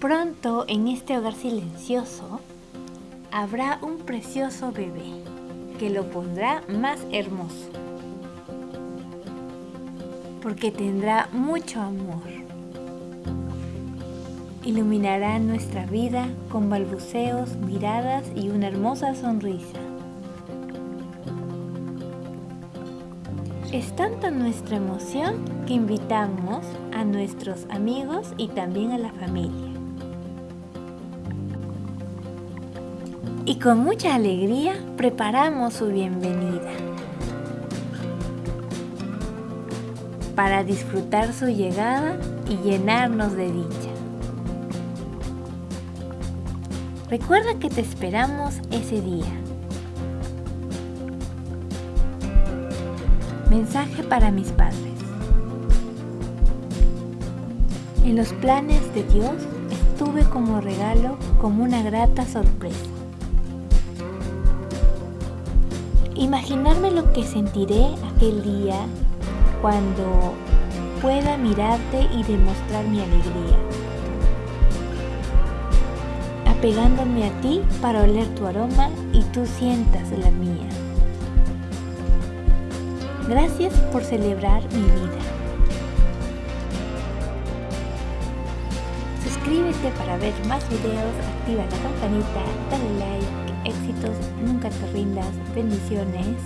Pronto en este hogar silencioso habrá un precioso bebé que lo pondrá más hermoso. Porque tendrá mucho amor. Iluminará nuestra vida con balbuceos, miradas y una hermosa sonrisa. Es tanta nuestra emoción que invitamos a nuestros amigos y también a la familia. Y con mucha alegría preparamos su bienvenida para disfrutar su llegada y llenarnos de dicha. Recuerda que te esperamos ese día. Mensaje para mis padres. En los planes de Dios estuve como regalo, como una grata sorpresa. Imaginarme lo que sentiré aquel día cuando pueda mirarte y demostrar mi alegría. Apegándome a ti para oler tu aroma y tú sientas la mía. Gracias por celebrar mi vida. Suscríbete para ver más videos, activa la campanita, dale like, éxitos, nunca te rindas, bendiciones.